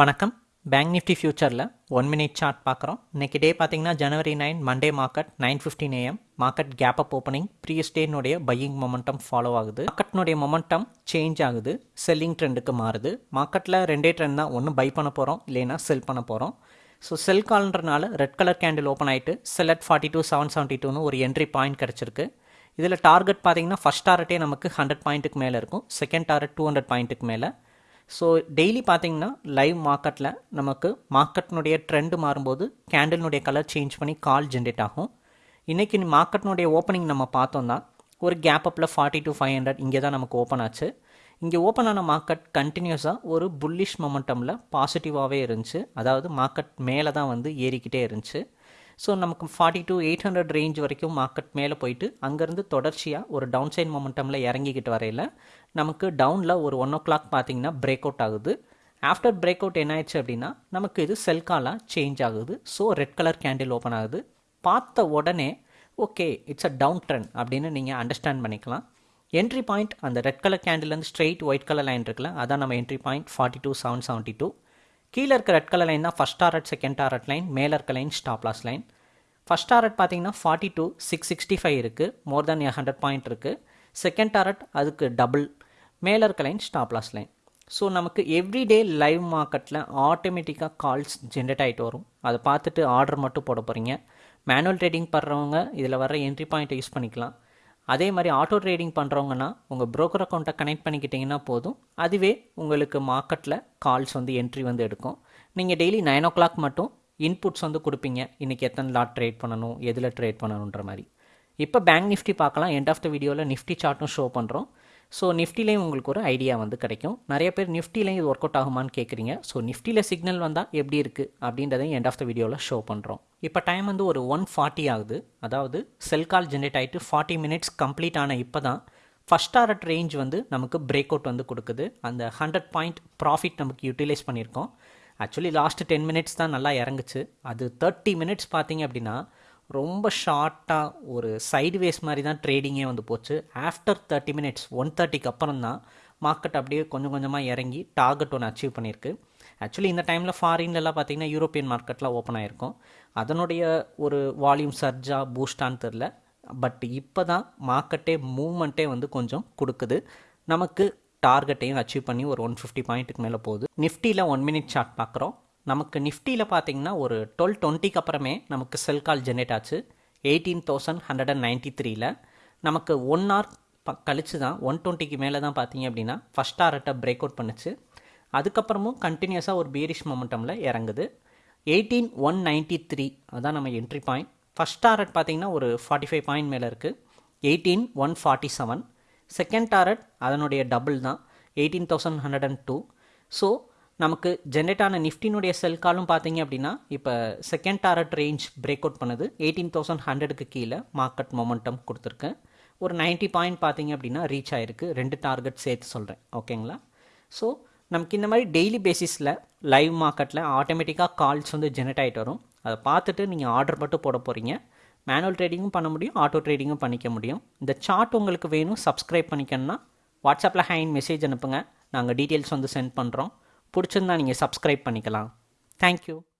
வணக்கம். Bank Nifty ஃபியூச்சரில் one minute chart பார்க்குறோம். இன்றைக்கி டே பார்த்தீங்கன்னா ஜனவரி nine Monday market nine fifteen AM market gap up opening previous டேனுடைய buying momentum follow ஆகுது. மார்க்கெட்னுடைய மொமெண்டம் சேஞ்ச் ஆகுது. செல்லிங் ட்ரெண்டுக்கு மாறுது. மார்க்கெட்டில் ரெண்டே ட்ரெண்ட் தான். ஒன்று பை பண்ண போகிறோம் இல்லைன்னா செல் பண்ண போகிறோம் ஸோ செல் கால்ன்றனால ரெட் கலர் கேண்டில் ஓப்பன் ஆகிட்டு sell at forty two seven seventy டூன்னு ஒரு என்ட்ரி பாயிண்ட் கிடச்சிருக்கு. இதில் டார்கெட் பார்த்தீங்கன்னா ஃபஸ்ட் டார்கெட்டே நமக்கு ஹண்ட்ரட் பாயிண்ட்டுக்கு மேலே இருக்கும். செகண்ட் டார்கெட் டூ ஹண்ட்ரட் பாயிண்ட்டுக்கு மேலே. ஸோ டெய்லி பார்த்தீங்கன்னா லைவ் மார்க்கெட்டில் நமக்கு மார்க்கெட்னுடைய ட்ரெண்டு மாறும்போது கேண்டில்னுடைய கலர் சேஞ்ச் பண்ணி கால் ஜென்ரேட் ஆகும். இன்றைக்கி மார்க்கெட்னுடைய ஓப்பனிங் நம்ம பார்த்தோம்னா ஒரு கேப் அப்பில் ஃபார்ட்டி டு ஃபைவ் ஹண்ட்ரட் இங்கே தான் நமக்கு ஓப்பன் ஆச்சு. இங்கே ஓப்பன் ஆன மார்க்கெட் கண்டினியூஸாக ஒரு புல்லிஷ் மொமெண்டமில் பாசிட்டிவாகவே இருந்துச்சு. அதாவது மார்க்கெட் மேலே தான் வந்து ஏறிக்கிட்டே இருந்துச்சு. ஸோ நமக்கு forty two eight hundred range வரைக்கும் மார்க்கெட் மேலே போயிட்டு அங்கேருந்து தொடர்ச்சியாக ஒரு டவுன் சைன் மொமெண்டமில் இறங்கிக்கிட்டு வரையில் நமக்கு டவுனில் ஒரு ஒன் ஓ கிளாக் பார்த்தீங்கன்னா பிரேக் அவுட் ஆகுது. ஆஃப்டர் பிரேக் அவுட் என்ன ஆயிடுச்சு அப்படின்னா நமக்கு இது செல் காலாக சேஞ்ச் ஆகுது. So red colour candle open ஆகுது. பார்த்த உடனே okay it's a down trend அப்படின்னு நீங்கள் அண்டர்ஸ்டாண்ட் பண்ணிக்கலாம். என்ட்ரி பாயிண்ட் அந்த ரெட் கலர் கேண்டில்லேருந்து ஸ்ட்ரெயிட் ஒயிட் கலர் லைன் இருக்குல்ல அதான் நம்ம entry point forty two seven seventy two கீழே இருக்க ரெட் கலர் லைன் தான் first target second target line மேலே இருக்க line stop loss line first target பார்த்தீங்கன்னா forty two six sixty five இருக்குது மோர் தேன் ஹண்ட்ரட் பாயிண்ட் இருக்குது செகண்ட் டாரட் அதுக்கு double மேலே இருக்க line stop loss line so நமக்கு எவ்ரிடே லைவ் மார்க்கெட்டில் ஆட்டோமேட்டிக்காக கால்ஸ் ஜென்ரேட் ஆகிட்டு வரும். அதை பார்த்துட்டு ஆர்டர் மட்டும் போட போகிறீங்க மேனுவல் ட்ரேடிங் பண்ணுறவங்க இதில் வர என்ட்ரி பாயிண்ட்டை யூஸ் பண்ணிக்கலாம். அதே மாதிரி ஆட்டோ ட்ரேடிங் பண்ணுறவங்கன்னா உங்கள் ப்ரோக்கர் அக்கௌண்ட்டை கனெக்ட் பண்ணிக்கிட்டிங்கன்னா போதும். அதுவே உங்களுக்கு மார்க்கெட்டில் கால்ஸ் வந்து என்ட்ரி வந்து எடுக்கும். நீங்கள் டெய்லி நைன் ஓ கிளாக் மட்டும் இன்புட்ஸ் வந்து கொடுப்பீங்க. இன்றைக்கி எத்தனை லாட் ட்ரேட் பண்ணணும் எதில் ட்ரேட் பண்ணணுன்ற மாதிரி. இப்போ பேங்க் நிஃப்டி பார்க்கலாம். எண்ட் ஆஃப் த வீடியோவில் நிஃப்டி சார்ட்டும் ஷோ பண்ணுறோம் ஸோ நிஃப்டிலையும் உங்களுக்கு ஒரு ஐடியா வந்து கிடைக்கும். நிறைய பேர் நிஃப்டிலையும் இது ஒர்க் அவுட் ஆகுமான்னு கேட்குறீங்க ஸோ நிஃப்டியில் சிக்னல் வந்தால் எப்படி இருக்குது அப்படின்றதையும் எண்ட் ஆஃப் த வீடியோவில் ஷோ பண்ணுறோம் இப்போ டைம் வந்து ஒரு ஒன் ஃபார்ட்டி ஆகுது. அதாவது செல் கால் ஜென்ரேட் ஆகிட்டு ஃபார்ட்டி மினிட்ஸ் கம்ப்ளீட் ஆன இப்போ தான் ஃபஸ்ட் டாரட் ரேஞ்ச் வந்து நமக்கு பிரேக் அவுட் வந்து கொடுக்குது. அந்த ஹண்ட்ரட் பாயிண்ட் ப்ராஃபிட் நமக்கு யூட்டிலைஸ் பண்ணியிருக்கோம். ஆக்சுவலி லாஸ்ட்டு டென் மினிட்ஸ் தான் நல்லா இறங்குச்சு. அது தேர்ட்டி மினிட்ஸ் பார்த்தீங்க அப்படின்னா ரொம்ப ஷார்ட்டாக ஒரு சைடுவேஸ் மாதிரி தான் ட்ரேடிங்கே வந்து போச்சு. ஆஃப்டர் தேர்ட்டி மினிட்ஸ் ஒன் தேர்ட்டிக்கு அப்புறம் தான் மார்க்கெட் அப்படியே கொஞ்சம் கொஞ்சமாக இறங்கி டார்கெட் ஒன்று அச்சீவ் பண்ணியிருக்கு. ஆக்சுவலி இந்த டைமில் ஃபாரின்லலாம் பார்த்தீங்கன்னா யூரோப்பியன் மார்க்கெட்டில் ஓப்பன் ஆகிருக்கும் அதனுடைய ஒரு வால்யூம் சர்ஜா பூஸ்டான்னு தெரில பட் இப்போ தான் மார்க்கெட்டே மூவ்மெண்ட்டே வந்து கொஞ்சம் கொடுக்குது. நமக்கு டார்கெட்டையும் அச்சீவ் பண்ணி ஒரு ஒன் ஃபிஃப்டி பாயிண்ட்டுக்கு மேலே போகுது. நிஃப்டியில் ஒன் மினிட் சார்ட் பார்க்குறோம். நமக்கு நிஃப்டியில் பார்த்தீங்கன்னா ஒரு டுவெல் டுவெண்ட்டிக்கு அப்புறமே நமக்கு செல் கால் ஜென்ரேட் ஆச்சு. Eighteen thousand hundred and ninety த்ரீல நமக்கு ஒன் ஹவர் ப கழிச்சு தான் ஒன் டுவெண்ட்டிக்கு மேலே தான் பார்த்தீங்க அப்படின்னா ஃபஸ்ட் டாரட்டை பிரேக் அவுட் பண்ணுச்சு. அதுக்கப்புறமும் கண்டினியூஸாக ஒரு பீரிஷ் மொமெண்டமில் இறங்குது. எயிட்டீன் ஒன் நைன்ட்டி த்ரீ அதான் நம்ம என்ட்ரி பாயிண்ட் ஃபஸ்ட் டாரட் பார்த்தீங்கன்னா ஒரு ஃபார்ட்டி ஃபைவ் பாயிண்ட் மேலே இருக்குது eighteen one forty seven second target அதனுடைய டபுள் தான் eighteen thousand hundred and two so நமக்கு ஜென்ரேட் ஆன நிஃப்டினுடைய செல் காலும் பார்த்தீங்க அப்படின்னா இப்போ second target range break out பண்ணுது எயிட்டீன் தௌசண்ட் ஹண்ட்ரடுக்கு கீழே மார்க்கெட் மொமெண்டம் கொடுத்துருக்கேன். ஒரு நைன்ட்டி பாயிண்ட் பார்த்தீங்க அப்படின்னா ரீச் ஆகிருக்கு ரெண்டு டார்கெட் சேர்த்து சொல்கிறேன் ஓகேங்களா ஸோ நமக்கு இந்த மாதிரி டெய்லி பேசிஸில் லைவ் மார்க்கெட்டில் ஆட்டோமேட்டிக்காக கால்ஸ் வந்து ஜென்ரேட் ஆகிட்டு வரும். அதை பார்த்துட்டு நீங்கள் ஆர்டர் மட்டும் போட போகிறீங்க மேனுவல் ட்ரேடிங்கும் பண்ண முடியும் ஆட்டோ ட்ரேடிங்கும் பண்ணிக்க முடியும். இந்த சார்ட் உங்களுக்கு வேணும் சப்ஸ்கிரைப் பண்ணிக்கணும்னா வாட்ஸ்அப்பில் ஹேண்ட் மெசேஜ் அனுப்புங்க. நாங்கள் டீட்டெயில்ஸ் வந்து சென்ட் பண்ணுறோம் பிடிச்சிருந்தா நீங்கள் சப்ஸ்கிரைப் பண்ணிக்கலாம். தேங்க்யூ